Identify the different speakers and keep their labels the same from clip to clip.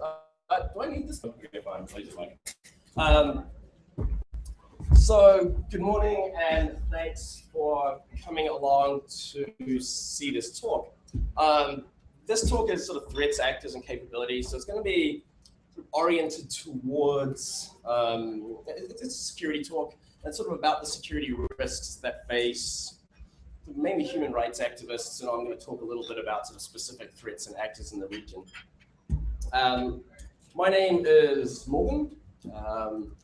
Speaker 1: Uh, do I need this? Um, so, good morning, and thanks for coming along to see this talk. Um, this talk is sort of threats, actors, and capabilities. So it's going to be oriented towards um, it's a security talk and sort of about the security risks that face mainly human rights activists, and I'm going to talk a little bit about sort of specific threats and actors in the region. Um, my name is Morgan. Um,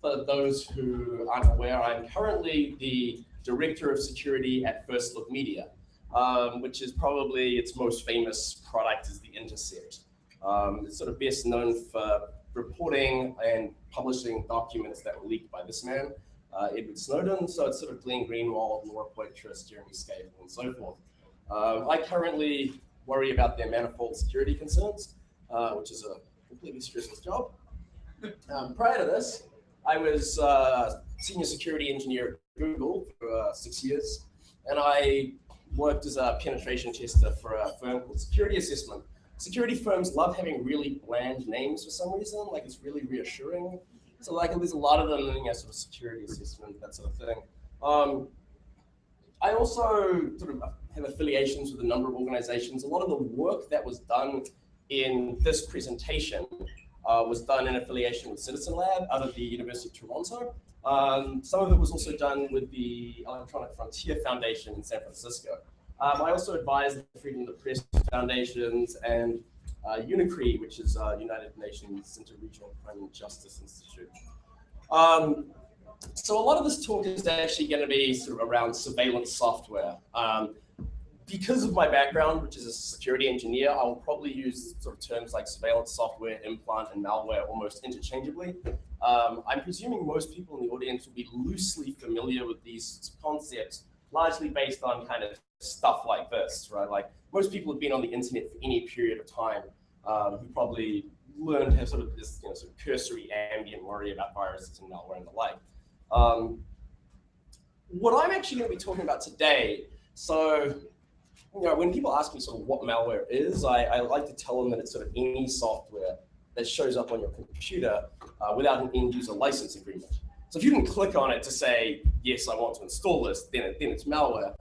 Speaker 1: for those who aren't aware, I'm currently the Director of Security at First Look Media, um, which is probably its most famous product is The Intercept. Um, it's sort of best known for reporting and publishing documents that were leaked by this man, uh, Edward Snowden. So it's sort of Glenn Greenwald, Laura Poitras, Jeremy Scahill, and so forth. Um, I currently worry about their manifold security concerns, uh, which is a completely stressless job. Um, prior to this, I was uh, senior security engineer at Google for uh, six years, and I worked as a penetration tester for a firm called Security Assessment, security firms love having really bland names for some reason. Like it's really reassuring. So like there's a lot of them in sort of security assessment, that sort of thing. Um, I also sort of have affiliations with a number of organizations. A lot of the work that was done in this presentation uh, was done in affiliation with Citizen Lab out of the University of Toronto. Um, some of it was also done with the Electronic Frontier Foundation in San Francisco. Um, I also advise the Freedom of the Press Foundations and uh, which is uh, United Nations Interregional Crime and Justice Institute. Um, so a lot of this talk is actually going to be sort of around surveillance software. Um, because of my background, which is a security engineer, I will probably use sort of terms like surveillance software, implant, and malware almost interchangeably. Um, I'm presuming most people in the audience will be loosely familiar with these concepts, largely based on kind of stuff like this, right? Like most people have been on the internet for any period of time um, who probably learned to have sort of this you know, sort of cursory ambient worry about viruses and malware and the like. Um, what I'm actually going to be talking about today, so you know, when people ask me sort of what malware is, I, I like to tell them that it's sort of any software that shows up on your computer uh, without an end user license agreement. So if you can click on it to say, yes, I want to install this, then, it, then it's malware.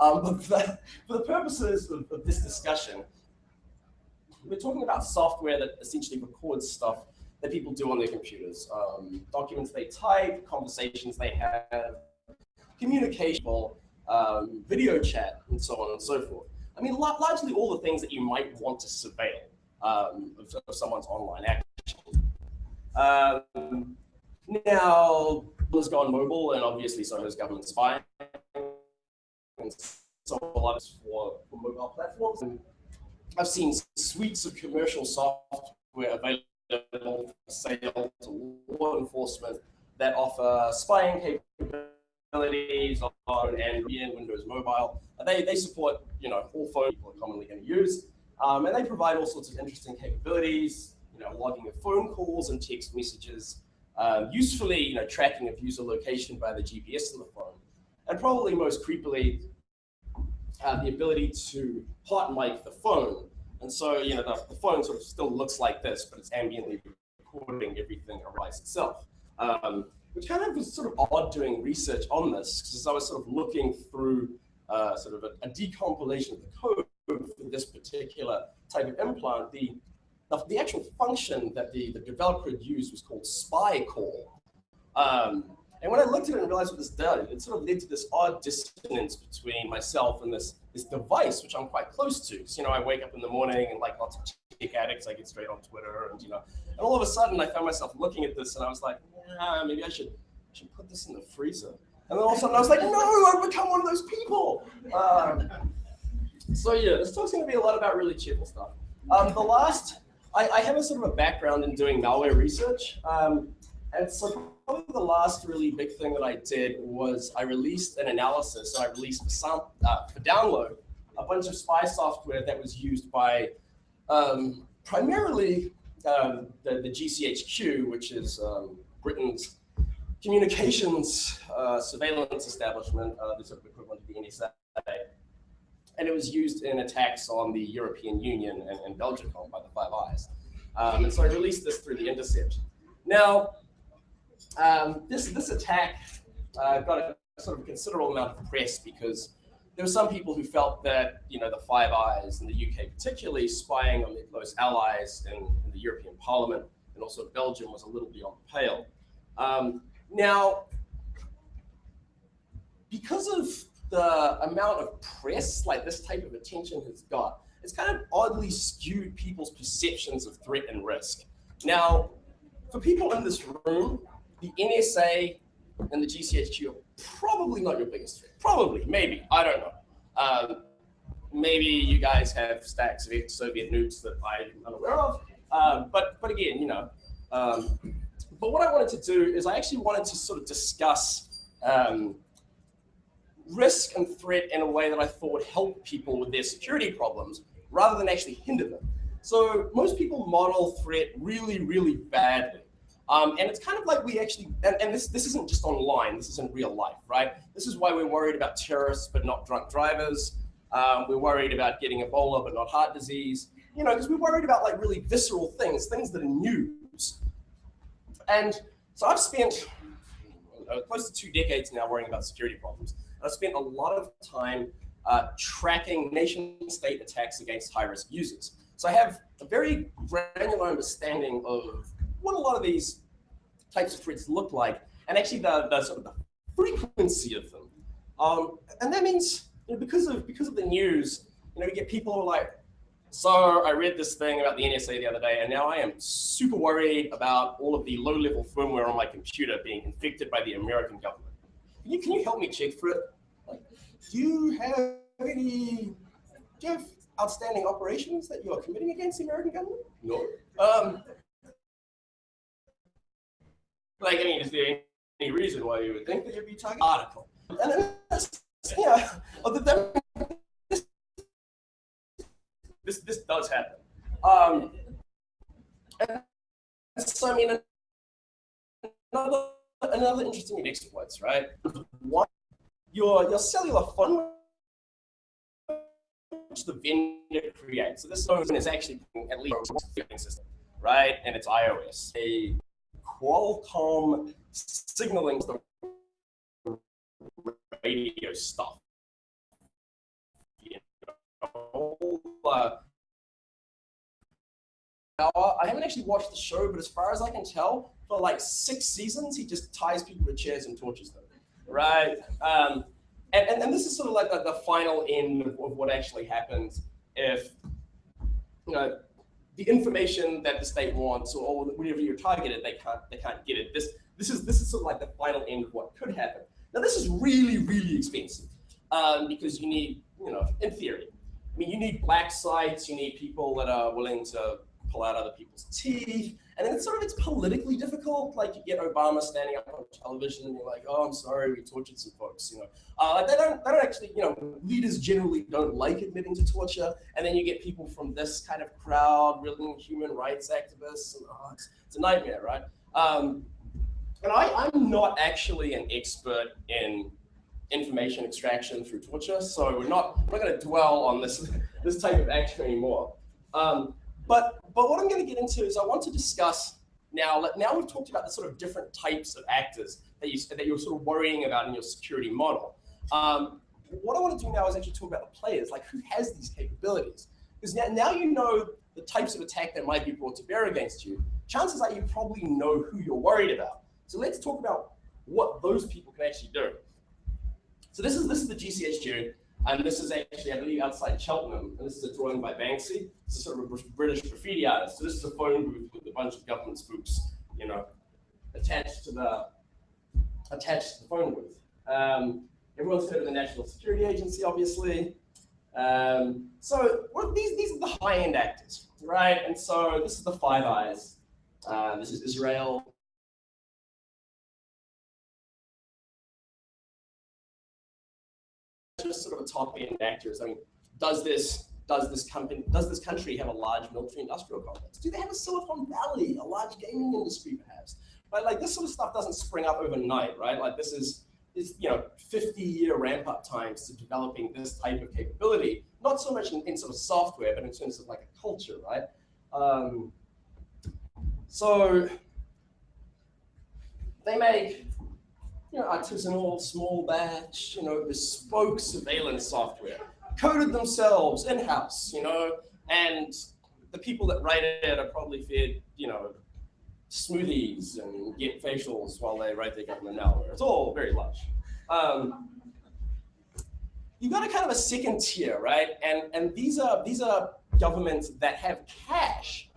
Speaker 1: Um, but for, for, the purposes of, of, this discussion, we're talking about software that essentially records stuff that people do on their computers. Um, documents they type, conversations they have, communication, um, video chat, and so on and so forth. I mean, largely all the things that you might want to surveil um, of, of, someone's online action. Um, now, has gone mobile, and obviously so has government spying and so a for, for mobile platforms. And I've seen suites of commercial software available for sale to law enforcement that offer spying capabilities on Android and Windows Mobile. They, they support you know all phones people are commonly going to use, um, and they provide all sorts of interesting capabilities. You know, logging of phone calls and text messages, um, usefully you know tracking of user location by the GPS on the phone and probably most creepily, uh, the ability to hot mic the phone. And so, you know, the, the, phone sort of still looks like this, but it's ambiently recording everything arise itself. Um, which kind of was sort of odd doing research on this, because as I was sort of looking through uh, sort of a, a, decompilation of the code for this particular type of implant, the, the, the actual function that the, the developer had used was called spy call. Um, and when I looked at it and realized what this did, it sort of led to this odd dissonance between myself and this this device, which I'm quite close to. So, you know, I wake up in the morning and like lots of tech addicts, I get straight on Twitter and, you know, and all of a sudden I found myself looking at this and I was like, yeah, maybe I should, I should put this in the freezer. And then all of a sudden I was like, no, I've become one of those people. Um, so yeah, this talk's gonna be a lot about really cheerful stuff. Um, the last, I, I, have a sort of a background in doing malware research. Um, and so probably the last really big thing that I did was I released an analysis. So I released for, some, uh, for download a bunch of spy software that was used by um, primarily um, the, the, GCHQ, which is um, Britain's communications uh, surveillance establishment, uh, the sort of equivalent of the NSA. And it was used in attacks on the European Union and, and Belgium by the Five Eyes. Um, and so I released this through the intercept. Now, um, this, this attack uh, got a sort of considerable amount of press because there were some people who felt that, you know, the Five Eyes in the UK particularly spying on their close allies in, in the European Parliament and also Belgium was a little beyond the pale. Um, now, because of the amount of press like this type of attention has got, it's kind of oddly skewed people's perceptions of threat and risk. Now, for people in this room, the NSA and the GCHQ are probably not your biggest threat. Probably, maybe, I don't know. Um, maybe you guys have stacks of ex-Soviet nukes that I'm unaware of. Um, but, but again, you know, um, but what I wanted to do is I actually wanted to sort of discuss um, risk and threat in a way that I thought would help people with their security problems rather than actually hinder them. So most people model threat really, really badly. Um, and it's kind of like we actually, and, and, this, this isn't just online, this is in real life, right? This is why we're worried about terrorists, but not drunk drivers. Um, we're worried about getting Ebola, but not heart disease. You know, because we're worried about like really visceral things, things that are news. And so I've spent uh, close to two decades now worrying about security problems. I've spent a lot of time uh, tracking nation state attacks against high risk users. So I have a very granular understanding of what a lot of these types of threats look like and actually the, the sort of the frequency of them. Um, and that means you know, because of because of the news, you know, we get people who are like, so I read this thing about the NSA the other day, and now I am super worried about all of the low-level firmware on my computer being infected by the American government. Can you, can you help me check for it? Like, do you have any, do you have outstanding operations that you are committing against the American government? No. Um, like, I mean, is there any reason why you would think that you'd be targeting article? And then, yeah, other than this, this does happen. Um, and so, I mean, another, another interesting exploits, right? One, your, your cellular phone which the vendor creates. So this phone is actually at least a system, right? And it's iOS. A Qualcomm signaling the radio stuff. Uh, I haven't actually watched the show, but as far as I can tell, for like six seasons, he just ties people to chairs and tortures them, right? Um, and, and, and, this is sort of like the, the final end of, of what actually happens if you know the information that the state wants or, or whenever you're targeted, they can't they can't get it. This this is this is sort of like the final end of what could happen. Now this is really really expensive um, because you need you know in theory, I mean you need black sites, you need people that are willing to pull out other people's teeth. And then it's sort of, it's politically difficult. Like you get Obama standing up on television and you're like, oh, I'm sorry, we tortured some folks, you know. Uh, they, don't, they don't actually, you know, leaders generally don't like admitting to torture. And then you get people from this kind of crowd, really human rights activists. And, oh, it's, it's a nightmare, right? Um, and I, I'm not actually an expert in information extraction through torture, so we're not, we're not going to dwell on this, this type of action anymore. Um, but, but what I'm going to get into is I want to discuss now, now we've talked about the sort of different types of actors that, you, that you're sort of worrying about in your security model. Um, what I want to do now is actually talk about the players, like who has these capabilities. Because now, now you know the types of attack that might be brought to bear against you, chances are you probably know who you're worried about. So let's talk about what those people can actually do. So this is this is the GCHQ. And this is actually, I believe, outside Cheltenham. And this is a drawing by Banksy. This is sort of a British graffiti artist. So this is a phone booth with a bunch of government spooks, you know, attached to the attached to the phone booth. Um, everyone's heard of the National Security Agency, obviously. Um, so these these are the high-end actors, right? And so this is the Five Eyes. Uh, this is Israel just sort of a top end actors. I mean, does this does this company does this country have a large military industrial complex? Do they have a Silicon Valley, a large gaming industry perhaps? But like this sort of stuff doesn't spring up overnight, right? Like this is is you know 50 year ramp up times to developing this type of capability. Not so much in, in sort of software, but in terms of like a culture, right? Um, So they make you know, artisanal, small batch, you know, bespoke surveillance software, coded themselves in-house, you know, and the people that write it are probably fed, you know, smoothies and get facials while they write their government malware. It's all very lush. Um, you've got a kind of a second tier, right? And and these are these are governments that have cash,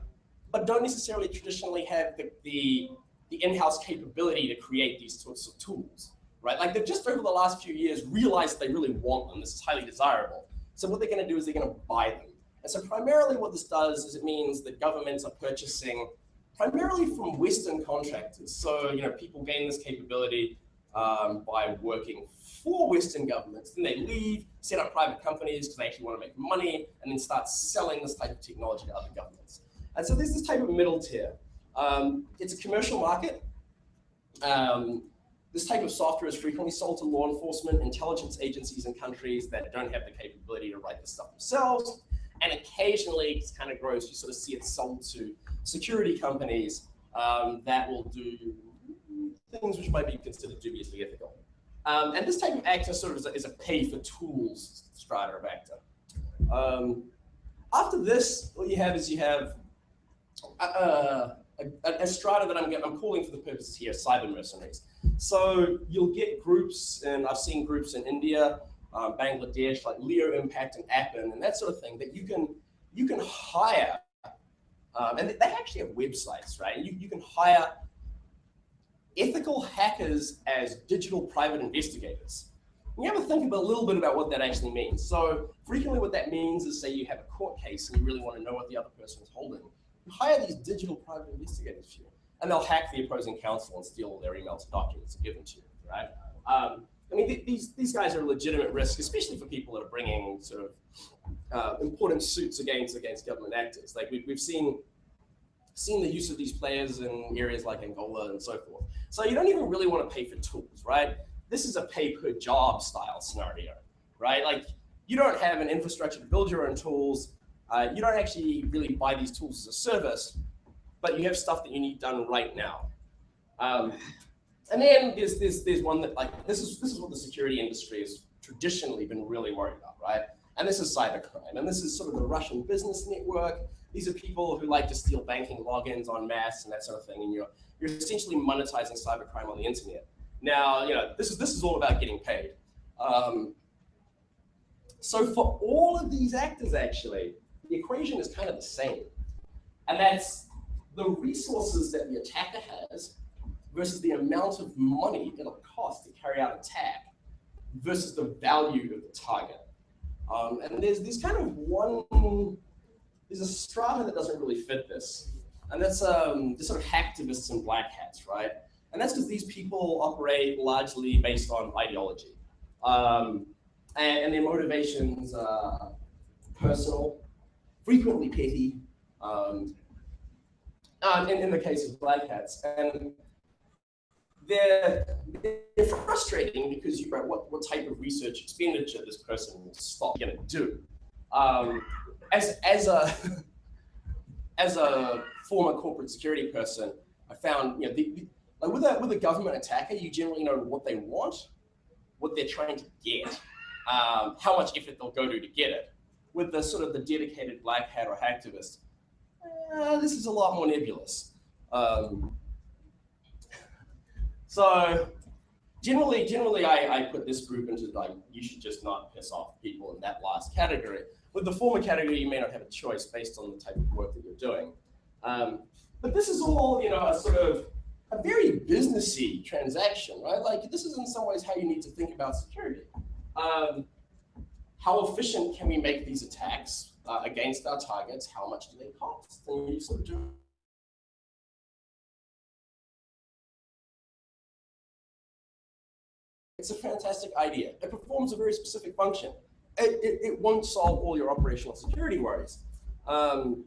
Speaker 1: but don't necessarily traditionally have the the, the in-house capability to create these sorts of tools, right? Like they've just over the last few years realized they really want them. This is highly desirable. So what they're going to do is they're going to buy them. And so primarily what this does is it means that governments are purchasing primarily from Western contractors. So, you know, people gain this capability um, by working for Western governments. Then they leave, set up private companies because they actually want to make money, and then start selling this type of technology to other governments. And so there's this type of middle tier. Um, it's a commercial market. Um, this type of software is frequently sold to law enforcement, intelligence agencies in countries that don't have the capability to write this stuff themselves. And occasionally, it's kind of gross, you sort of see it sold to security companies um, that will do things which might be considered dubiously ethical. Um, and this type of actor sort of is a, is a pay for tools strata of actor. Um, after this, what you have is you have a, a, a, strata that I'm, I'm calling for the purposes here cyber mercenaries. So you'll get groups, and I've seen groups in India, um, Bangladesh, like Leo Impact and Appin, and that sort of thing that you can you can hire, um, and they actually have websites, right? You, you can hire ethical hackers as digital private investigators. You have to think about a little bit about what that actually means. So frequently what that means is say you have a court case and you really want to know what the other person is holding. Hire these digital private investigators for you, and they'll hack the opposing counsel and steal all their emails and documents and give them to you, right? Um, I mean, th these, these guys are a legitimate risk, especially for people that are bringing sort of uh, important suits against against government actors. Like we've, we've seen seen the use of these players in areas like Angola and so forth. So you don't even really want to pay for tools, right? This is a pay per job style scenario, right? Like you don't have an infrastructure to build your own tools. Uh, you don't actually really buy these tools as a service, but you have stuff that you need done right now. Um, and then there's, there's, there's one that like, this is, this is what the security industry has traditionally been really worried about, right? And this is cybercrime. And this is sort of the Russian business network these are people who like to steal banking logins on mass and that sort of thing. And you're, you're essentially monetizing cybercrime on the internet. Now, you know, this is, this is all about getting paid. Um, so for all of these actors, actually, the equation is kind of the same. And that's the resources that the attacker has versus the amount of money it'll cost to carry out attack versus the value of the target. Um, and there's this kind of one there's a strata that doesn't really fit this. And that's um, the sort of hacktivists and black hats, right? And that's because these people operate largely based on ideology. Um, and, and, their motivations are personal, frequently petty, um, in, in the case of black hats. And they're, they're frustrating because you know what, what type of research expenditure this person will stop going to do. Um, as as a as a former corporate security person, I found you know the, like with a with a government attacker, you generally know what they want, what they're trying to get, um, how much effort they'll go to to get it. With the sort of the dedicated black hat or hacktivist, uh, this is a lot more nebulous. Um, so generally, generally, I, I put this group into like you should just not piss off people in that last category. With the former category, you may not have a choice based on the type of work that you're doing. Um, but this is all, you know, a sort of a very businessy transaction, right? Like this is in some ways how you need to think about security. Um, how efficient can we make these attacks uh, against our targets? How much do they cost? And you sort of do It's a fantastic idea. It performs a very specific function it, it, it, won't solve all your operational security worries. Um,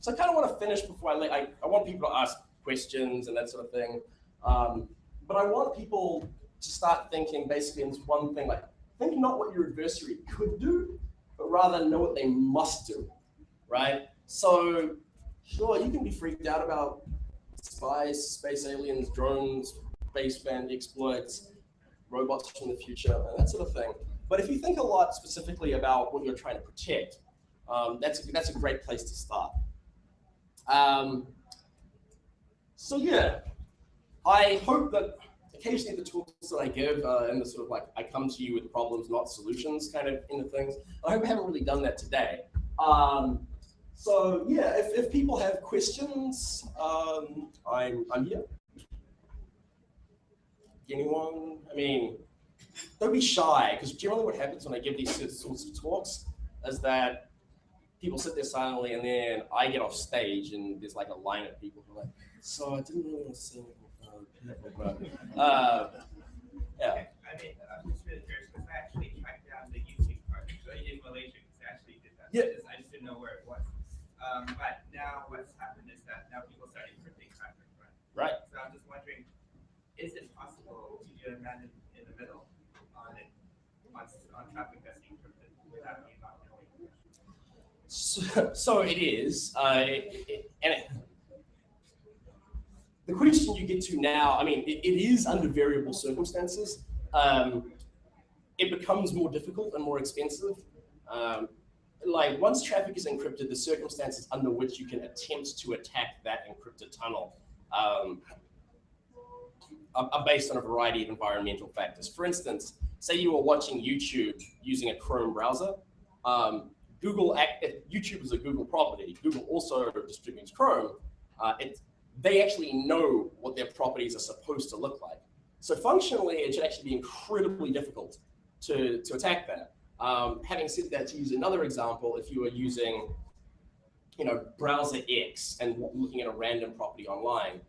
Speaker 1: so I kind of want to finish before I, I, I want people to ask questions and that sort of thing. Um, but I want people to start thinking basically into one thing, like think not what your adversary could do, but rather know what they must do, right? So sure, you can be freaked out about spies, space aliens, drones, baseband exploits, robots from the future, and that sort of thing. But if you think a lot specifically about what you're trying to protect, um, that's, that's a great place to start. Um, so yeah, I hope that occasionally the talks that I give uh, and the sort of like, I come to you with problems, not solutions kind of into things. I hope I haven't really done that today. Um, so yeah, if, if people have questions, um, I'm, I'm here. Anyone? I mean, don't be shy, because generally what happens when I give these sorts of talks is that people sit there silently and then I get off stage and there's like a line of people who are like, so I didn't really want to say anything people, but, uh, yeah.
Speaker 2: I mean, I'm just really curious because I actually tracked down the YouTube part in Malaysia because I actually did that.
Speaker 1: Yeah.
Speaker 2: I just didn't know where it was. Um, but now what's happened is that now people start encrypting traffic, right?
Speaker 1: Right.
Speaker 2: So I'm just wondering, is it possible to do a man in, in the middle on it, on, on traffic that's encrypted without me not knowing?
Speaker 1: So, so it is, uh, it, it, question you get to now, I mean, it, it is under variable circumstances. Um, it becomes more difficult and more expensive. Um, like once traffic is encrypted, the circumstances under which you can attempt to attack that encrypted tunnel um, are, are based on a variety of environmental factors. For instance, say you were watching YouTube using a Chrome browser. Um, Google, YouTube is a Google property. Google also distributes Chrome. Uh, they actually know what their properties are supposed to look like. So functionally, it should actually be incredibly difficult to, to attack that. Um, having said that, to use another example, if you were using, you know, browser X and looking at a random property online,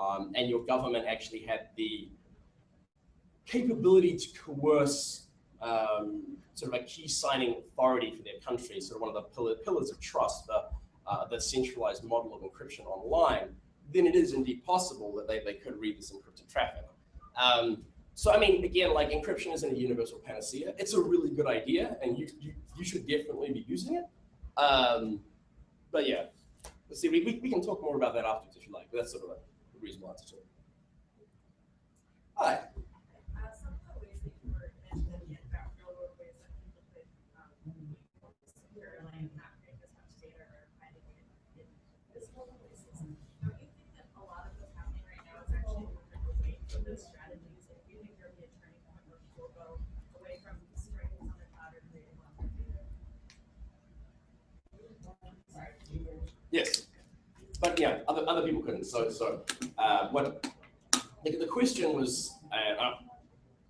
Speaker 1: um, and your government actually had the capability to coerce um, sort of a key signing authority for their country, sort of one of the pillars of trust, the, uh, the centralized model of encryption online, then it is indeed possible that they, they could read this encrypted traffic. Um, so I mean, again, like encryption isn't a universal panacea. It's a really good idea, and you you, you should definitely be using it. Um, but yeah, let's see. We, we, we can talk more about that afterwards if you like. But that's sort of a reasonable answer to it. Hi. Yes, but yeah, other, other people couldn't. So so uh, what the, the question was, uh, oh,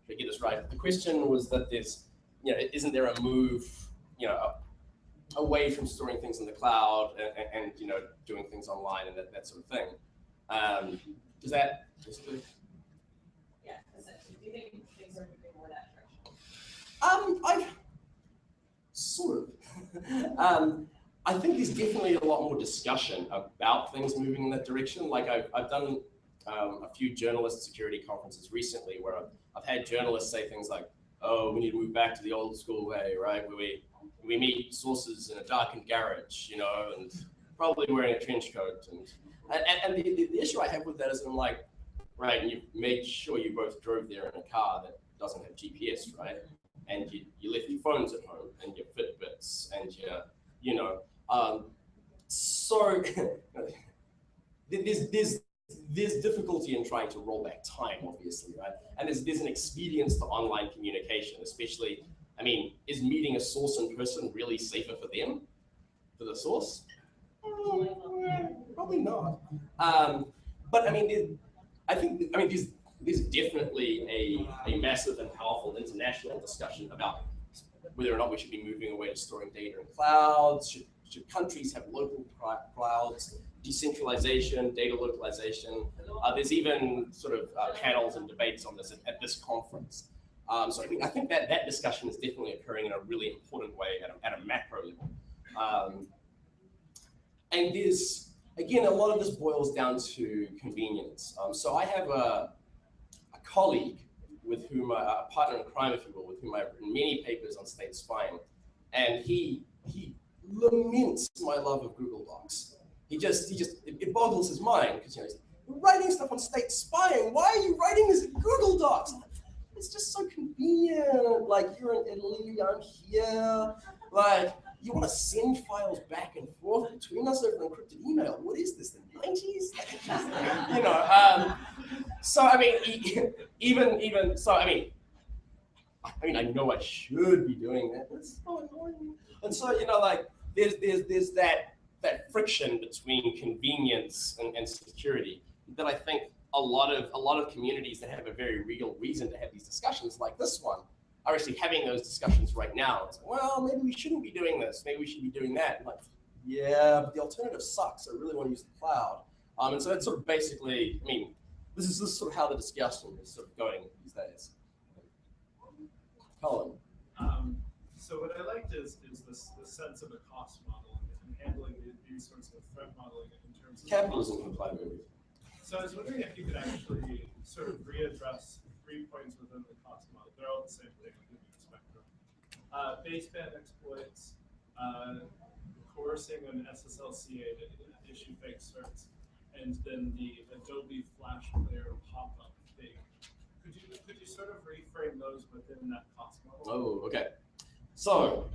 Speaker 1: to get this right, the question was that there's, you know, isn't there a move, you know, away from storing things in the cloud and, and, you know doing things online and that, that sort of thing. Um, is that just
Speaker 3: the... Yeah, do you think things are moving more that direction?
Speaker 1: Um, I sort of. um, I think there's definitely a lot more discussion about things moving in that direction. Like I've, I've done um, a few journalist security conferences recently where I've, I've, had journalists say things like, oh, we need to move back to the old school way, right? Where we, we meet sources in a darkened garage, you know, and probably wearing a trench coat. And, and, and the, the, issue I have with that is I'm like, right, and you made sure you both drove there in a car that doesn't have GPS, right? And you, you left your phones at home and your Fitbits and your, you know, um, so there's, there's, there's difficulty in trying to roll back time, obviously, right? And there's, there's an expedience to online communication, especially, I mean, is meeting a source in person really safer for them, for the source? probably not. Um, but I mean, I think, I mean, there's, there's definitely a, a massive and powerful international discussion about whether or not we should be moving away to storing data in clouds, should countries have local clouds, decentralization, data localization? Uh, there's even sort of uh, panels and debates on this at, at this conference. Um, so I mean, I think that that discussion is definitely occurring in a really important way at a, at a macro level. Um, and there's, again, a lot of this boils down to convenience. Um, so I have a, a colleague with whom, a partner in crime, if you will, with whom I've written many papers on state spying. And he, he laments my love of Google Docs. he just he just it, it boggles his mind because you know he's "You're writing stuff on state spying. Why are you writing this in Google Docs? It's just so convenient. Like you're in Italy, I'm here. Like you want to send files back and forth between us over encrypted email. What is this? The 90s? you know. Um, so I mean, even even so, I mean, I mean, I know I should be doing that, but it's so annoying. And so you know, like there's there's there's that that friction between convenience and, and security that I think a lot of a lot of communities that have a very real reason to have these discussions like this one are actually having those discussions right now. It's like, well, maybe we shouldn't be doing this. Maybe we should be doing that. Like, yeah, but the alternative sucks. I really want to use the cloud. Um, and so that's sort of basically, I mean, this is, this is sort of how the discussion is sort of going these days. Colin.
Speaker 4: Um, so what I liked is, is this, the sense of a cost model and handling the- these sorts of threat modeling in terms of.
Speaker 1: Capitalism cloud movies.
Speaker 4: So I was wondering if you could actually sort of readdress three points within the cost model. They're all the same thing within the spectrum. Uh, baseband exploits, uh, coercing an SSLCA to issue fake certs, and then the Adobe Flash Player pop-up thing. Could you, could you sort of reframe those within that cost model?
Speaker 1: Oh, okay. So,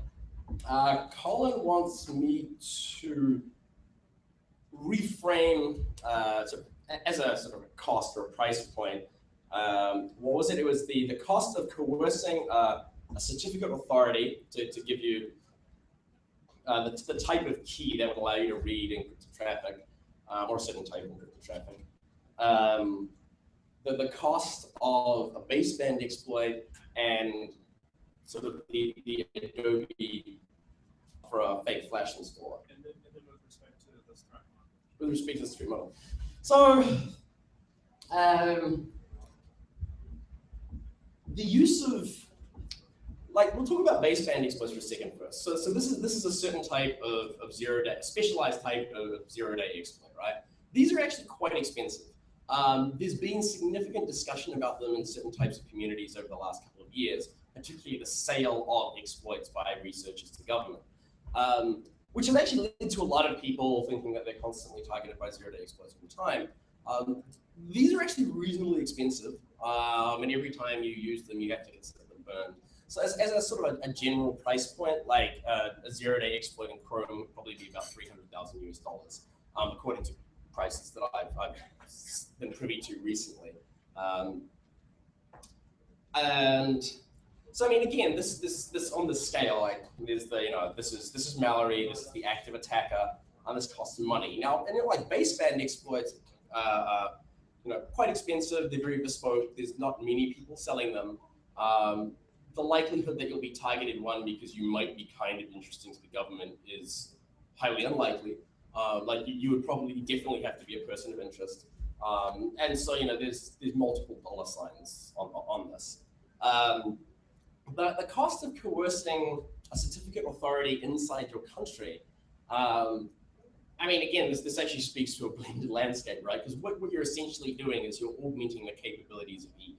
Speaker 1: uh, Colin wants me to reframe uh, a- as a sort of a cost or a price point. Um, what was it? It was the, the cost of coercing uh, a certificate authority to, to give you uh, the, the type of key that would allow you to read encrypted traffic um, or a certain type of encrypted traffic. Um, the, the cost of a baseband exploit and sort of the, the Adobe for a fake flash installer
Speaker 4: And then, and then with respect to this threat model.
Speaker 1: with respect to the stream model. So, um, the use of, like, we'll talk about baseband exploits for a second first. So, so this is this is a certain type of, of zero day, specialized type of zero day exploit, right? These are actually quite expensive. Um, there's been significant discussion about them in certain types of communities over the last couple of years, particularly the sale of exploits by researchers to government. Um, which has actually led to a lot of people thinking that they're constantly targeted by zero day exploits all the time. Um, these are actually reasonably expensive, um, and every time you use them, you have to consider them burned. So as, as a sort of a, a general price point, like uh, a zero day exploit in Chrome would probably be about 300,000 US dollars, um, according to prices that I've, I've been privy to recently. Um, and so I mean, again, this this this on the scale, like there's the you know this is this is Mallory, this is the active attacker, and this costs money. Now, and then like baseband exploits, uh, uh, you know, quite expensive. They're very bespoke. There's not many people selling them. Um, the likelihood that you'll be targeted one because you might be kind of interesting to the government is highly unlikely. Uh, like you, you would probably definitely have to be a person of interest. Um, and so you know, there's there's multiple dollar signs on on this. Um, the, the cost of coercing a certificate authority inside your country, um, I mean, again, this, this actually speaks to a blended landscape, right? Because what, what you're essentially doing is you're augmenting the capabilities of Eve,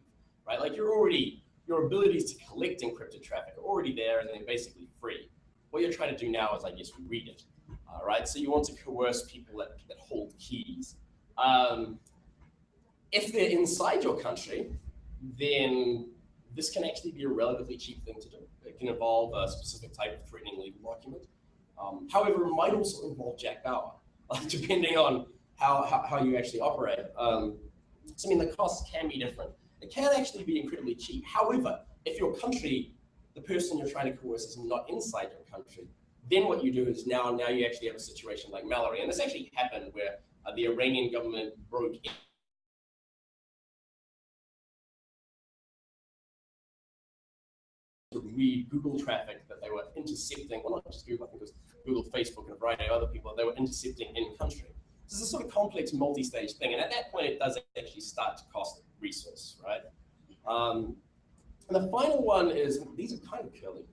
Speaker 1: right? Like you're already, your abilities to collect encrypted traffic are already there and they're basically free. What you're trying to do now is, I guess, read it, uh, right? So you want to coerce people that, that hold keys. Um, if they're inside your country, then this can actually be a relatively cheap thing to do. It can involve a specific type of threatening legal document. Um, however, it might also involve Jack Bauer, depending on how, how, how you actually operate. Um, so, I mean, the costs can be different. It can actually be incredibly cheap. However, if your country, the person you're trying to coerce is not inside your country, then what you do is now, now you actually have a situation like Mallory. And this actually happened where uh, the Iranian government broke read Google traffic that they were intercepting, well, not just Google, I think it was Google, Facebook, and a variety of other people, they were intercepting in country. This is a sort of complex multi-stage thing, and at that point, it does actually start to cost resource, right? Um, and the final one is, these are kind of curly,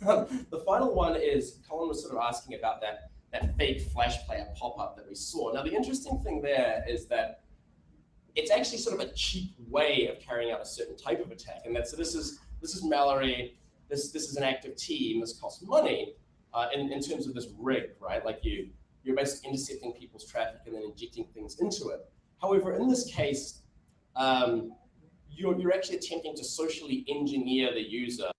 Speaker 1: the final one is, Colin was sort of asking about that, that fake flash player pop-up that we saw. Now, the interesting thing there is that it's actually sort of a cheap way of carrying out a certain type of attack, and that, so this is this is Mallory, this this is an active team, this costs money uh, in, in terms of this rig, right? Like you you're basically intercepting people's traffic and then injecting things into it. However, in this case, um, you're, you're actually attempting to socially engineer the user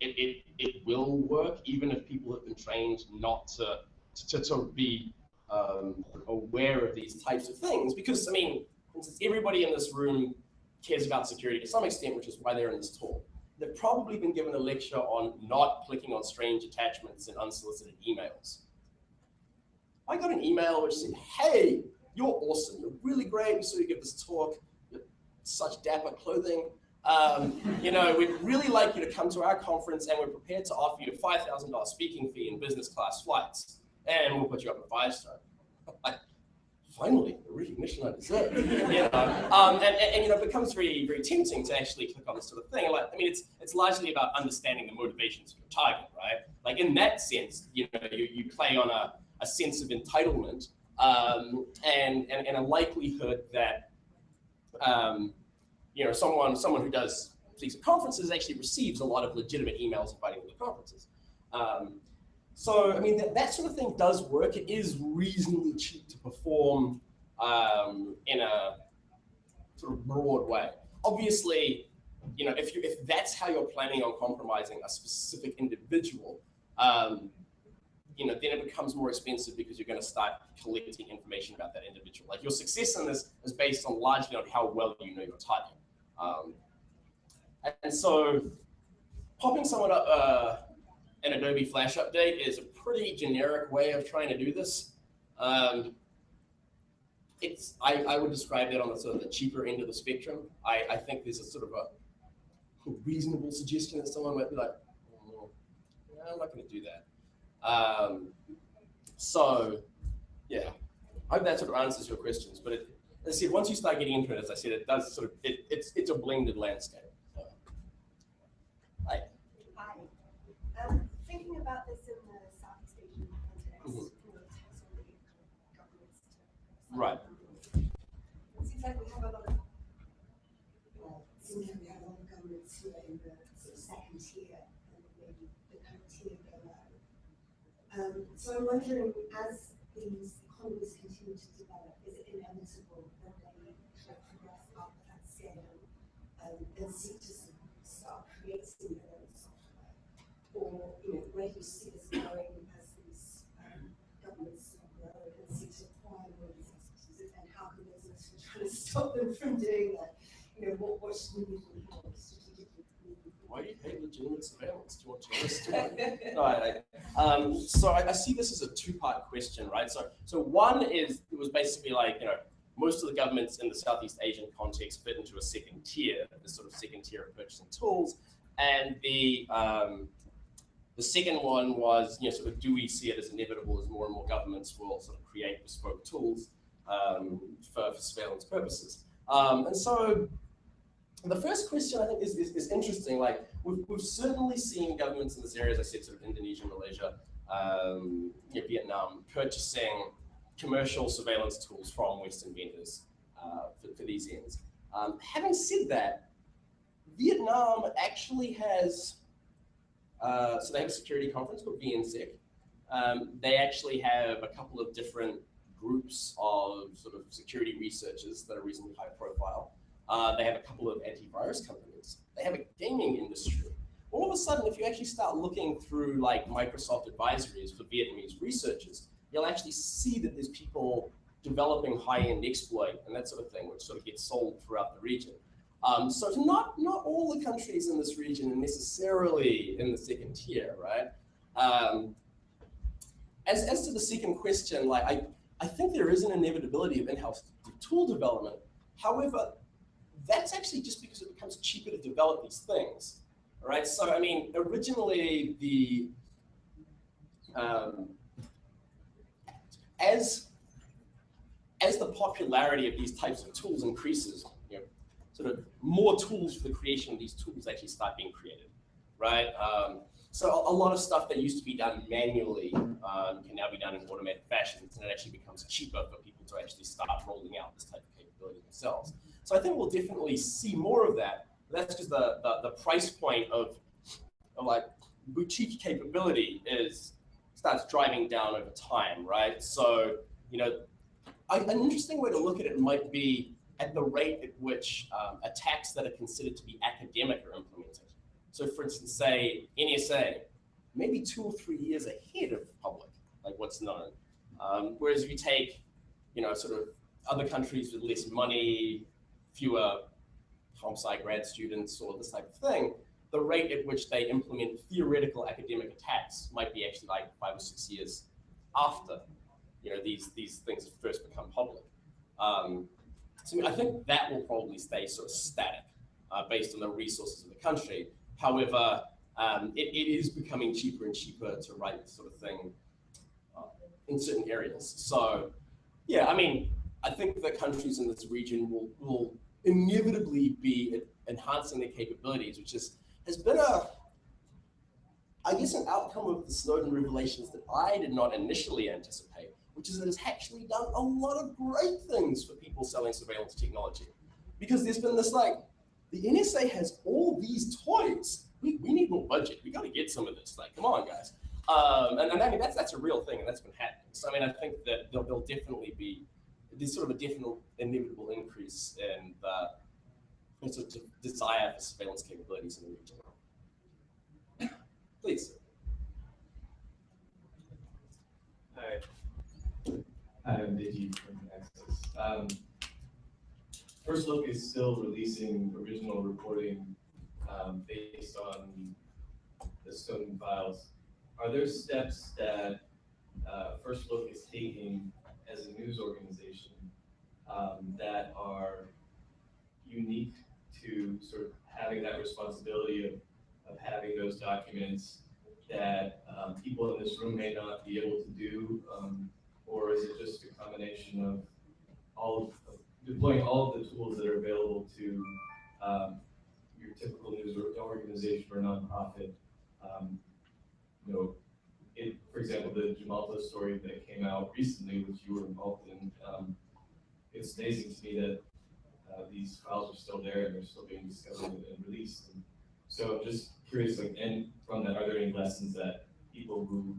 Speaker 1: it, it, it will work even if people have been trained not to, to, to be um, aware of these types of things. Because, I mean, everybody in this room cares about security to some extent, which is why they're in this talk. They've probably been given a lecture on not clicking on strange attachments and unsolicited emails. I got an email which said, hey, you're awesome. You're really great. We saw you give this talk. You're such dapper clothing. Um, you know, we'd really like you to come to our conference and we're prepared to offer you a $5,000 speaking fee in business class flights. And we'll put you up at five star. Finally, the recognition I deserve. you know? Um, and, and, and, you know, it becomes very, very tempting to actually click on this sort of thing. Like, I mean, it's it's largely about understanding the motivations of your target, right? Like in that sense, you know, you, you play on a, a sense of entitlement um, and, and, and a likelihood that um, you know, someone someone who does these conferences actually receives a lot of legitimate emails inviting them to conferences. Um, so, I mean, that, that sort of thing does work. It is reasonably cheap to perform um, in a sort of broad way. Obviously, you know, if you if that's how you're planning on compromising a specific individual, um, you know, then it becomes more expensive because you're going to start collecting information about that individual. Like your success in this is based on largely on how well you know your target. Um, and so popping someone up uh, an Adobe Flash update is a pretty generic way of trying to do this. Um, it's I, I would describe that on the sort of the cheaper end of the spectrum. I, I think there's a sort of a reasonable suggestion that someone might be like, oh, I'm not going to do that. Um, so, yeah, I hope that sort of answers your questions. But it, I said, once you start getting into it, as I said, it does sort of it, it's it's a blended landscape.
Speaker 5: Hi. Hi. Um, thinking about this in the Southeast Asian context, mm -hmm. you know, governments to
Speaker 1: right.
Speaker 5: It seems like we have a lot of well, it seems like we have a lot of governments who are in the sort of second tier and maybe the kind of tier below. Um, so I'm wondering, as these economies continue to develop, is it inevitable that they progress up that scale um, and seek to start creating their own software? Or, you know, where you see this going as these um, governments grow and seek to acquire more of these expertise? And how can business try to stop them from doing that? You know, what, what should we be doing strategically?
Speaker 1: Why do you hate legitimate surveillance? Do you want to to no, I, um, so I, I, see this as a two-part question, right? So, so one is it was basically like you know most of the governments in the Southeast Asian context fit into a second tier, this sort of second tier of purchasing tools, and the um, the second one was you know sort of do we see it as inevitable as more and more governments will sort of create bespoke tools um, for, for, surveillance purposes, um, and so the first question I think is, is, is interesting. Like we've, we've certainly seen governments in this area, as I said, sort of Indonesia, Malaysia, um, you know, Vietnam, purchasing commercial surveillance tools from Western vendors uh, for, for, these ends. Um, having said that, Vietnam actually has, uh, so they have a security conference called VNSEC. Um, they actually have a couple of different groups of sort of security researchers that are reasonably high profile. Uh, they have a couple of antivirus companies. They have a gaming industry. All of a sudden, if you actually start looking through like Microsoft advisories for Vietnamese researchers, you'll actually see that there's people developing high-end exploit and that sort of thing, which sort of gets sold throughout the region. Um, so not not all the countries in this region are necessarily in the second tier, right? Um, as, as to the second question, like I, I think there is an inevitability of in-house tool development. However, that's actually just because it becomes cheaper to develop these things. Right, so I mean, originally the um, as as the popularity of these types of tools increases, you know, sort of more tools for the creation of these tools actually start being created, right? Um, So a, a lot of stuff that used to be done manually um, can now be done in automated fashion, and it actually becomes cheaper for people to actually start rolling out this type of capability themselves. So I think we'll definitely see more of that. That's because the, the the price point of, of like boutique capability is starts driving down over time, right? So you know, an interesting way to look at it might be at the rate at which um, attacks that are considered to be academic are implemented. So for instance, say NSA, maybe two or three years ahead of the public, like what's known. Um, whereas if you take, you know, sort of other countries with less money, fewer homicide grad students or this type of thing, the rate at which they implement theoretical academic attacks might be actually like five or six years after, you know, these, these things first become public. Um, so I think that will probably stay sort of static uh, based on the resources of the country. However, um, it, it is becoming cheaper and cheaper to write this sort of thing uh, in certain areas. So yeah, I mean, I think the countries in this region will, will inevitably be enhancing their capabilities, which is, has been a, I guess, an outcome of the Snowden revelations that I did not initially anticipate which is that it's actually done a lot of great things for people selling surveillance technology. Because there's been this like, the NSA has all these toys. We, we need more budget. We got to get some of this. Like, come on, guys. Um, and, and I mean, that's that's a real thing, and that's been happening. So I mean, I think that there'll, there'll definitely be there's sort of a definite inevitable increase in the sort of desire for surveillance capabilities in the region. Please.
Speaker 6: Hi. I'm Digi from Access. Um, First Look is still releasing original reporting um, based on the Snowden files. Are there steps that uh, First Look is taking as a news organization um, that are unique to sort of having that responsibility of, of having those documents that um, people in this room may not be able to do um, or is it just a combination of all of, deploying all of the tools that are available to um, your typical news organization or nonprofit? Um, you know, it, for example, the Gemalto story that came out recently, which you were involved in, um, it's amazing to me that uh, these files are still there and they're still being discovered and released. And so just curious, like, and from that, are there any lessons that people who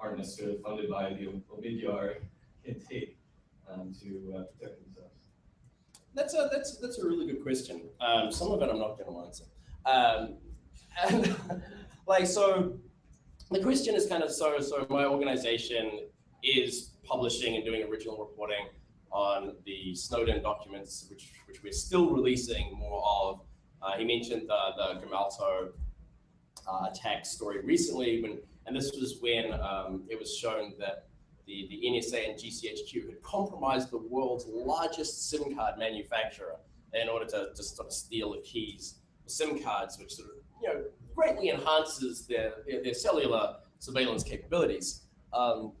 Speaker 6: aren't necessarily funded by the Omidyar can take um, to uh, protect themselves?
Speaker 1: That's a that's that's a really good question. Um, some of it I'm not going to answer. Um, and like so, the question is kind of so so. My organization is publishing and doing original reporting on the Snowden documents, which which we're still releasing more of. Uh, he mentioned the the Gemalto uh, attack story recently when and this was when um, it was shown that the, the NSA and GCHQ had compromised the world's largest SIM card manufacturer in order to just sort of steal the keys for SIM cards, which sort of you know greatly enhances their, their, their cellular surveillance capabilities. Um,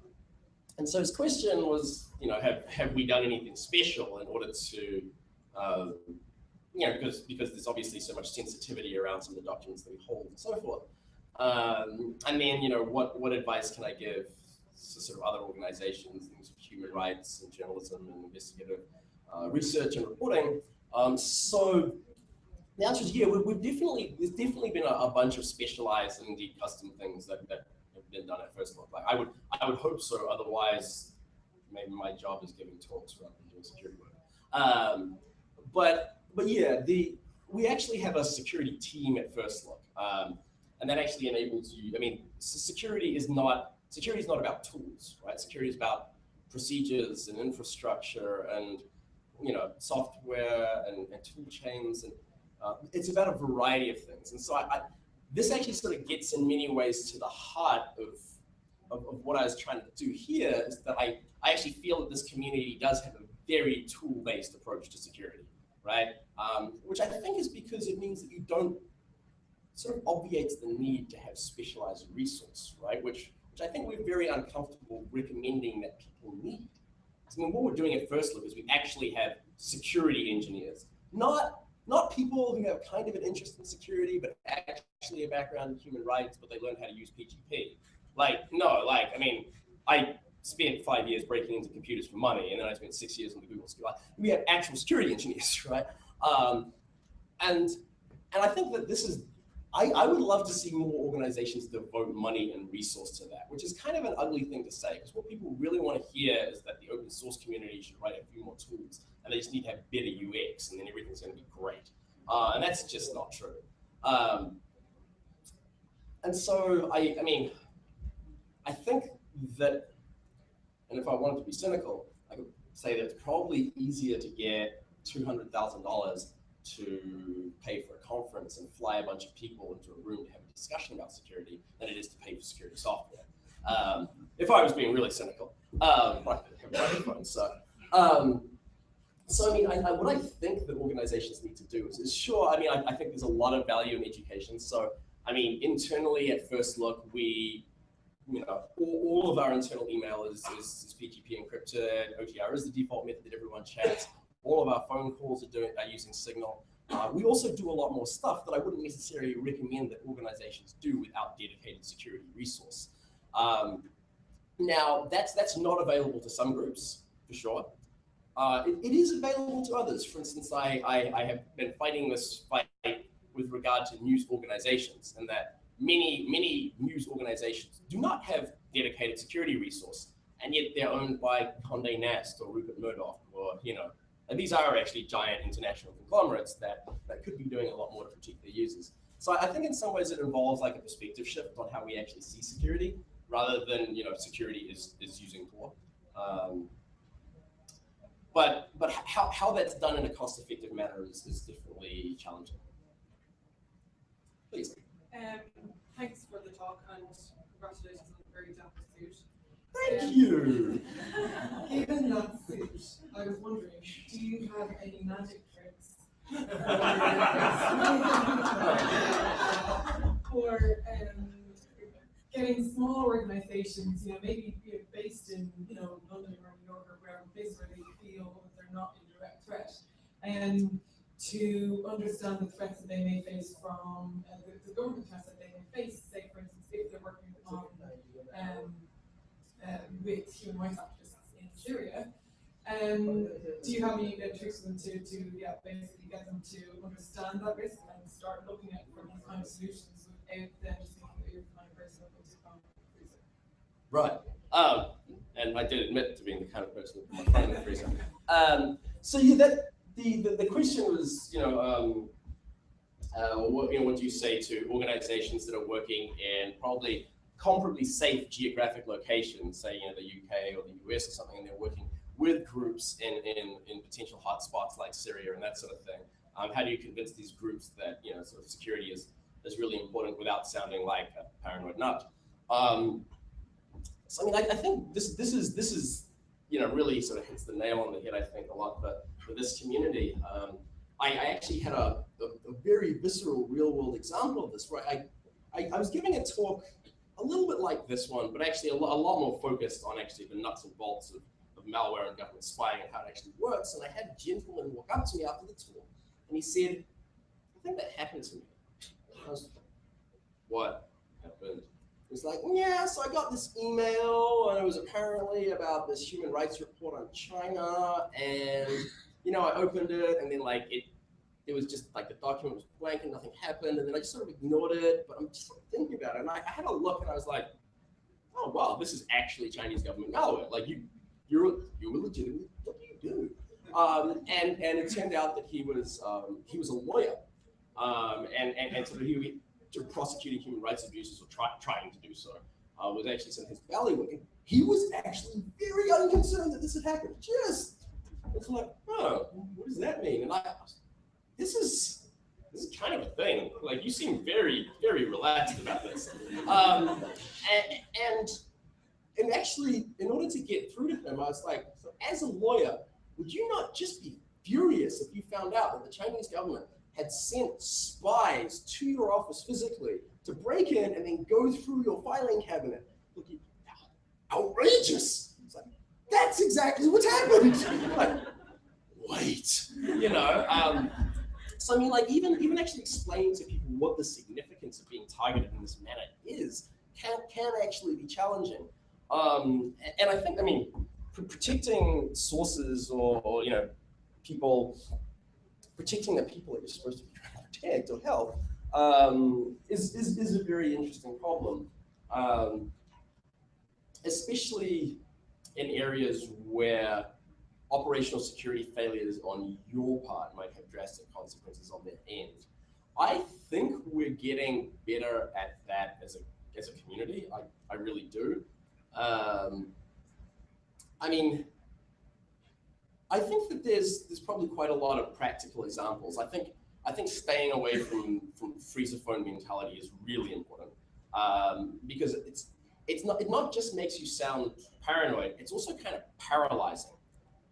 Speaker 1: and so his question was, you know, have, have we done anything special in order to, uh, you know, because, because there's obviously so much sensitivity around some of the documents that we hold and so forth. Um, and then, you know, what, what advice can I give to sort of other organizations, things of human rights and journalism and investigative uh, research and reporting? Um, so the answer is yeah, we, have definitely, there's definitely been a, a, bunch of specialized and indeed custom things that, that been done at First Look. Like I would, I would hope so. Otherwise, maybe my job is giving talks rather than doing security work. Um, but, but yeah, the, we actually have a security team at First Look. Um, and that actually enables you, I mean, security is not, security is not about tools, right? Security is about procedures and infrastructure and, you know, software and, and tool chains. And uh, it's about a variety of things. And so I, I, this actually sort of gets in many ways to the heart of, of, of what I was trying to do here is that I, I actually feel that this community does have a very tool-based approach to security, right? Um, which I think is because it means that you don't sort of obviates the need to have specialized resource, right? Which, which I think we're very uncomfortable recommending that people need. I mean, what we're doing at First Look is we actually have security engineers, not not people who have kind of an interest in security, but actually actually a background in human rights, but they learned how to use PGP. Like, no, like, I mean, I spent five years breaking into computers for money, and then I spent six years on the Google School. We have actual security engineers, right? Um, and and I think that this is, I, I would love to see more organizations devote money and resource to that, which is kind of an ugly thing to say, because what people really want to hear is that the open source community should write a few more tools, and they just need to have better UX, and then everything's going to be great. Uh, and that's just not true. Um, and so, I, I mean, I think that, and if I wanted to be cynical, I could say that it's probably easier to get $200,000 to pay for a conference and fly a bunch of people into a room to have a discussion about security than it is to pay for security software. Um, if I was being really cynical, um, so. Um, so I mean, I, I, what I think that organizations need to do is, is sure, I mean, I, I think there's a lot of value in education. So, I mean, internally at first look, we you know, all, all, of our internal email is, is, is, PGP encrypted. OTR is the default method that everyone chats. All of our phone calls are doing are using Signal. Uh, we also do a lot more stuff that I wouldn't necessarily recommend that organizations do without dedicated security resource. Um, now, that's that's not available to some groups for sure. Uh, it, it is available to others. For instance, I, I, I have been fighting this fight with regard to news organizations, and that many, many news organizations do not have dedicated security resource, and yet they're owned by Condé Nast or Rupert Murdoch, or, you know, and these are actually giant international conglomerates that, that could be doing a lot more to protect their users. So I think in some ways it involves like a perspective shift on how we actually see security, rather than, you know, security is, is using Tor. Um, but but how, how that's done in a cost-effective manner is, is definitely challenging. Please.
Speaker 7: Um, thanks for the talk and congratulations on a very dapper suit.
Speaker 1: Thank
Speaker 7: um,
Speaker 1: you.
Speaker 7: Given that suit, I was wondering, do you have any magic tricks for um, getting small organizations, you know, maybe based in, you know, London or New York or wherever, places where they feel they're not in direct threat, and to understand the threats that they may face from uh, the, the, government threats that they may face, say for instance, if they're working on um, uh, with human rights activists in Syria, um, do you have any uh, tricks for them to, to yeah, basically get them to understand that risk and start looking at these kind of solutions without them just thinking that kind of person freezer?
Speaker 1: Right. Um, and I did admit to being the kind of person who my the freezer. Um, so yeah, that the, the, the question was, you know, um, uh, what, you know, what do you say to organizations that are working in probably comparably safe geographic locations, say, you know, the UK or the US or something, and they're working with groups in, in, in potential hotspots like Syria and that sort of thing. Um, how do you convince these groups that, you know, sort of security is, is really important without sounding like a paranoid nut? Um, so, I mean, I, I think this, this is, this is, you know, really sort of hits the nail on the head, I think, a lot for, for this community. Um, I, I, actually had a, a, a, very visceral real world example of this, where I, I, I, was giving a talk a little bit like this one, but actually a, lo a lot more focused on actually the nuts and bolts of, of malware and government spying and how it actually works. And I had a gentleman walk up to me after the talk, and he said, I think that happened to me. I was, what happened? was like, yeah, so I got this email and it was apparently about this human rights report on China. And, you know, I opened it and then like it, it was just like the document was blank and nothing happened. And then I just sort of ignored it, but I'm just thinking about it. And I, I had a look and I was like, oh, wow, this is actually Chinese government malware. Like you, you're, you were legitimately, what do you do? Um, and, and it turned out that he was, um, he was a lawyer. Um, and, and, and so he, to prosecuting human rights abuses or try, trying to do so, uh, was actually of his bailiwick. And he was actually very unconcerned that this had happened. Just, it's like, oh, what does that mean? And I, this is, this is kind of a thing. Like you seem very, very relaxed about this. Um, and, and, and actually, in order to get through to him, I was like, so as a lawyer, would you not just be furious if you found out that the Chinese government had sent spies to your office physically to break in and then go through your filing cabinet. Outrageous. It's like, that's exactly what's happened. like, wait, you know. Um, so I mean, like even even actually explaining to people what the significance of being targeted in this manner is can can actually be challenging. Um, and I think, I mean, pr- protecting sources or, or you know people protecting the people that you're supposed to be trying to protect or help um, is, is is a very interesting problem, um, especially in areas where operational security failures on your part might have drastic consequences on their end. I think we're getting better at that as a as a community. I, I really do. Um, I mean, I think that there's there's probably quite a lot of practical examples. I think I think staying away from from freezer phone mentality is really important um, because it's it's not it not just makes you sound paranoid. It's also kind of paralyzing,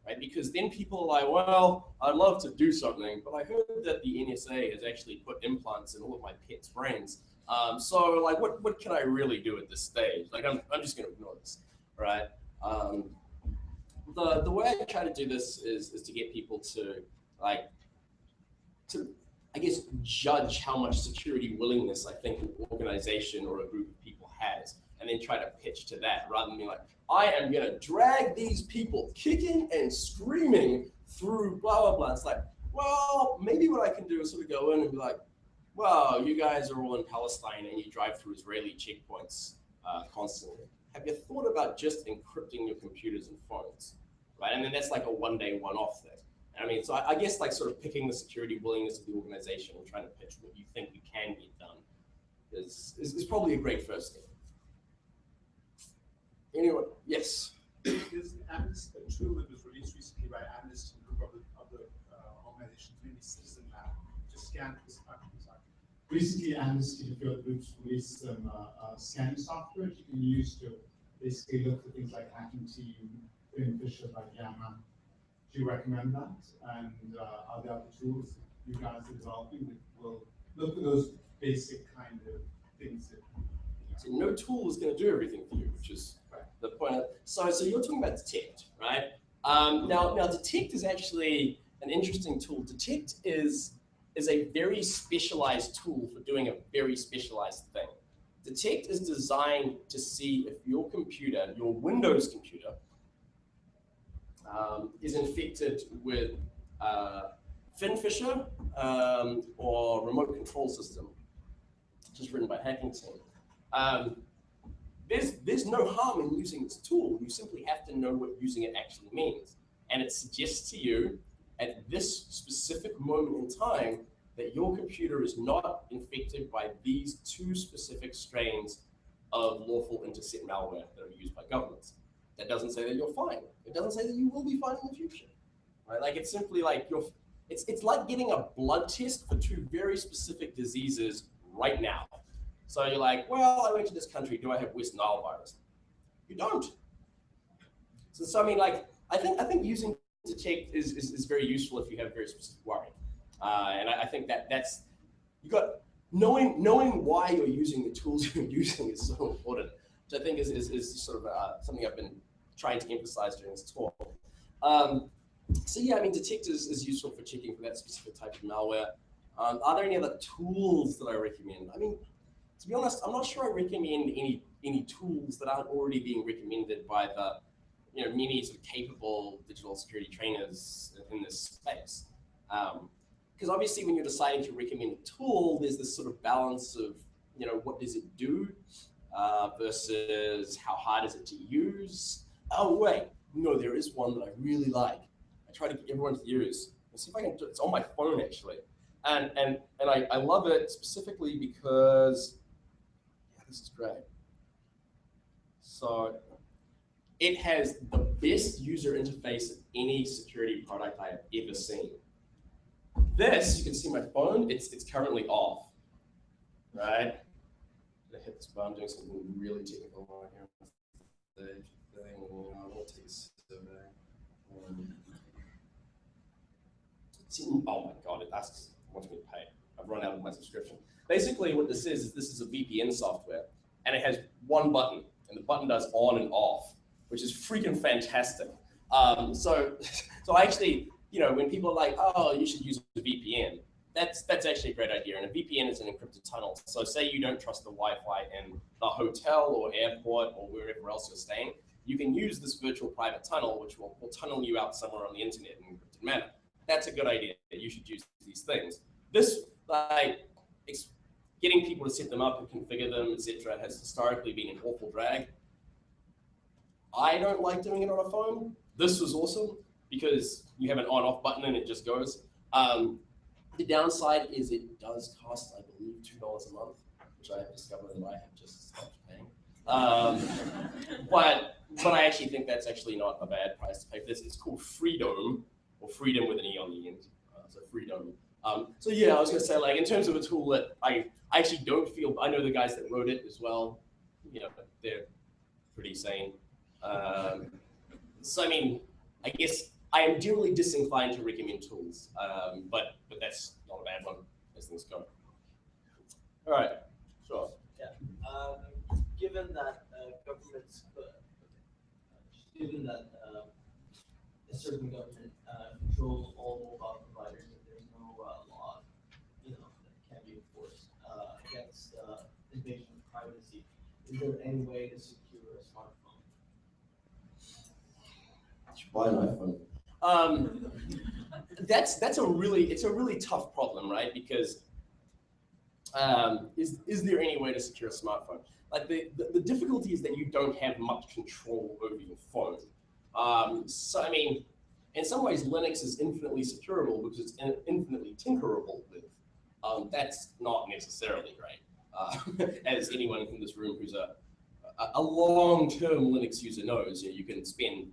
Speaker 1: right? Because then people are like, well, I'd love to do something, but I heard that the NSA has actually put implants in all of my pets' brains. Um, so like, what what can I really do at this stage? Like, I'm I'm just to ignore this, right? Um, the the way I try to do this is is to get people to like to I guess judge how much security willingness I think an organization or a group of people has, and then try to pitch to that rather than being like, I am gonna drag these people kicking and screaming through blah blah blah. It's like, well, maybe what I can do is sort of go in and be like, well, you guys are all in Palestine and you drive through Israeli checkpoints uh, constantly. Have you thought about just encrypting your computers and phones? right? And then that's like a one day, one off thing. I mean, so I, I, guess like sort of picking the security willingness of the organization and trying to pitch what you think you can get done is, is, is probably a great first step. Anyone? Yes.
Speaker 8: There's Amnesty, a tool that was released recently by Amnesty and a group of other uh, organizations, maybe Citizen Lab, to scan this Recently, Amnesty and a few other groups released some uh, uh, scanning software that you can use to basically look for things like hacking team, beneficial like Yammer. Do you recommend that? And uh, are there other tools you guys are developing that will look at those basic kind of things that
Speaker 1: so no tool is going to do everything for you, which is right. The point. Of, so, so you're talking about Detekt, right? Um, now, now Detekt is actually an interesting tool. Detekt is is a very specialized tool for doing a very specialized thing. Detekt is designed to see if your computer, your Windows computer, um, is infected with uh, FinFisher um, or remote control system, just written by Hacking Team. Um, there's, there's no harm in using this tool. You simply have to know what using it actually means. And it suggests to you at this specific moment in time that your computer is not infected by these two specific strains of lawful intercept malware that are used by governments. That doesn't say that you're fine. It doesn't say that you will be fine in the future. Right? Like it's simply like you're it's it's like getting a blood test for two very specific diseases right now. So you're like, well, I went to this country. Do I have West Nile virus? You don't. So, so I mean, like, I think I think using Detekt is, is, is very useful if you have very specific worry. Uh, and I, I, think that that's you got knowing knowing why you're using the tools you're using is so important which I think is, is, is sort of uh, something I've been trying to emphasize during this talk. Um, so yeah, I mean, Detekt is, is useful for checking for that specific type of malware. Um, are there any other tools that I recommend? I mean, to be honest, I'm not sure I recommend any any tools that aren't already being recommended by the you know many sort of capable digital security trainers in this space. Because um, obviously, when you're deciding to recommend a tool, there's this sort of balance of you know what does it do uh, versus how hard is it to use. Oh wait, no, there is one that I really like. I try to get everyone to use. Let's see if I can do it. It's on my phone actually. And, and, and I, I love it specifically because, this is great. So it has the best user interface of any security product I have ever seen. This, you can see my phone, it's, it's currently off, right? to hit this button, doing something really technical right here. The thing, know, I'm gonna take a survey. Um, oh my god, it asks, wants me to pay. I've run out of my subscription. Basically, what this is, is this is a VPN software, and it has one button, and the button does on and off, which is freaking fantastic. Um, so, so actually, you know, when people are like, oh, you should use a VPN, that's that's actually a great idea. And a VPN is an encrypted tunnel. So say you don't trust the Wi-Fi in the hotel or airport or wherever else you're staying, you can use this virtual private tunnel, which will, will tunnel you out somewhere on the internet in an encrypted manner. That's a good idea. You should use these things. This like getting people to set them up and configure them, etc., has historically been an awful drag. I don't like doing it on a phone. This was awesome because you have an on-off button and it just goes. Um, the downside is it does cost, I believe, two dollars a month, which I have discovered that I have just stopped paying. Um, but but I actually think that's actually not a bad price to pay for this. It's called Freedome, or Freedom with an e on the end. Uh, so Freedome. Um, so yeah, I was gonna say like in terms of a tool that I I actually don't feel. I know the guys that wrote it as well. You know, they're pretty sane. Um, so I mean, I guess I am generally disinclined to recommend tools, um, but but that's not a bad one as things go. All right, sure.
Speaker 9: Um, given that uh, governments, uh, given that uh, a certain government uh, controls all mobile providers, and there's no uh, law, you know, that can be enforced uh, uh, invasion of privacy, is there any way to secure a smartphone?
Speaker 1: Buy an iPhone. Um, that's that's a really it's a really tough problem, right? Because um, is is there any way to secure a smartphone? Like the, the, the difficulty is that you don't have much control over your phone. Um, so I mean, in some ways, Linux is infinitely securable because it's in, infinitely tinkerable with. Um, that's not necessarily right, uh, as anyone in this room who's a a, long-term Linux user knows. You, know, you can spend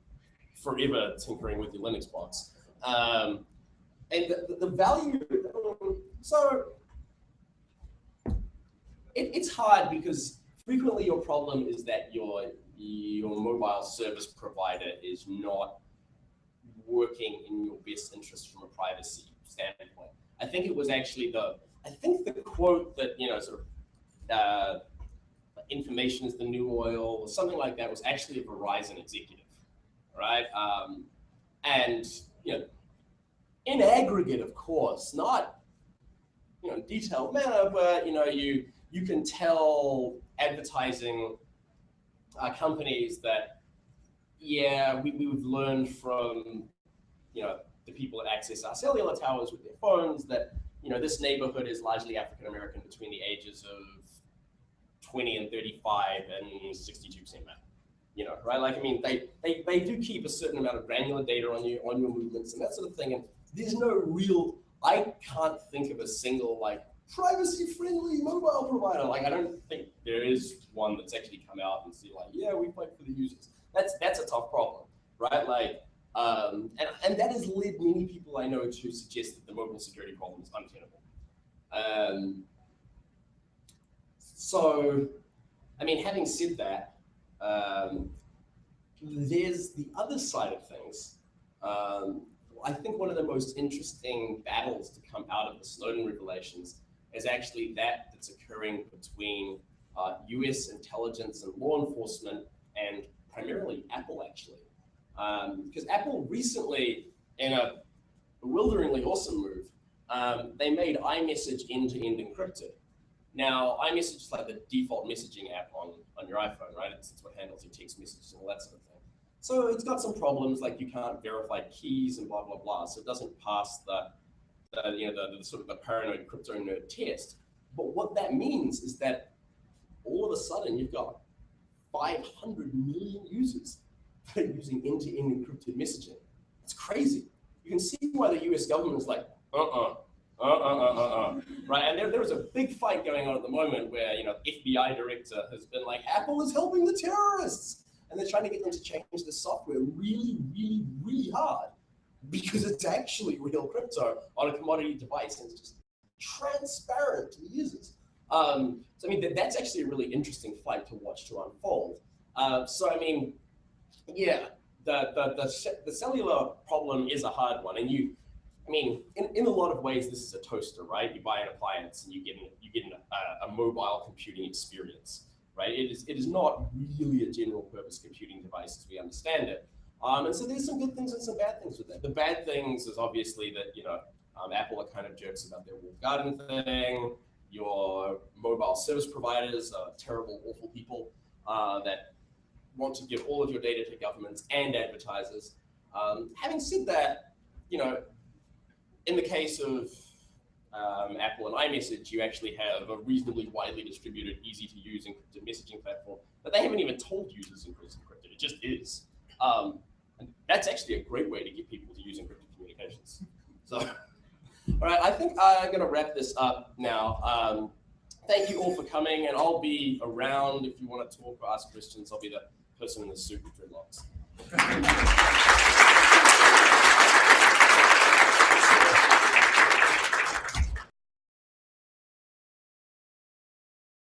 Speaker 1: forever tinkering with your Linux box. Um, and the, the value, so it, it's hard because frequently your problem is that your, your mobile service provider is not working in your best interest from a privacy standpoint. I think it was actually the, I think the quote that, you know, sort of, uh, information is the new oil or something like that was actually a Verizon executive right? Um, and you know, in aggregate, of course, not you know detailed manner, but you know you you can tell advertising uh, companies that yeah we, we've learned from you know the people that access our cellular towers with their phones that you know this neighborhood is largely African American between the ages of 20 and 35 and 62 percent male you know, right? Like, I mean, they, they, they do keep a certain amount of granular data on you, on your movements and that sort of thing. And there's no real, I can't think of a single like privacy friendly mobile provider. Like, I don't think there is one that's actually come out and see like, yeah, we fight for the users. That's, that's a tough problem, right? Like, um, and, and that has led many people I know to suggest that the mobile security problem is untenable. Um, so, I mean, having said that, um, there's the other side of things. Um, I think one of the most interesting battles to come out of the Snowden revelations is actually that that's occurring between uh, US intelligence and law enforcement and primarily Apple actually. Because um, Apple recently, in a bewilderingly awesome move, um, they made iMessage end-to-end encrypted. Now, iMessage is like the default messaging app on, on your iPhone, right? It's, it's what handles your text messages and all that sort of thing. So it's got some problems, like you can't verify keys and blah, blah, blah. So it doesn't pass the, the you know, the, the sort of the paranoid crypto nerd test. But what that means is that all of a sudden you've got 500 million users that are using end-to-end -end encrypted messaging. It's crazy. You can see why the US government is like, uh-uh, uh, uh, uh, uh, uh, right? And there, there was a big fight going on at the moment where, you know, the FBI director has been like, Apple is helping the terrorists. And they're trying to get them to change the software really, really, really hard because it's actually real crypto on a commodity device and it's just transparent to the users. Um, so, I mean, that, that's actually a really interesting fight to watch to unfold. Uh, so, I mean, yeah, the, the, the, the cellular problem is a hard one. And you, I mean, in, in a lot of ways, this is a toaster, right? You buy an appliance and you get an, you get an, a, a mobile computing experience, right? It is, it is not really a general purpose computing device as we understand it. Um, and so there's some good things and some bad things with that. The bad things is obviously that, you know, Um, Apple are kind of jerks about their walled garden thing. Your mobile service providers are terrible, awful people uh, that want to give all of your data to governments and advertisers. Um, having said that, you know, in the case of um, Apple and iMessage, you actually have a reasonably widely distributed, easy to use encrypted messaging platform that they haven't even told users is encrypted. It just is. Um, and that's actually a great way to get people to use encrypted communications. So, all right, I think I'm going to wrap this up now. Um, thank you all for coming, and I'll be around if you want to talk or ask questions. I'll be the person in the suit with dreadlocks.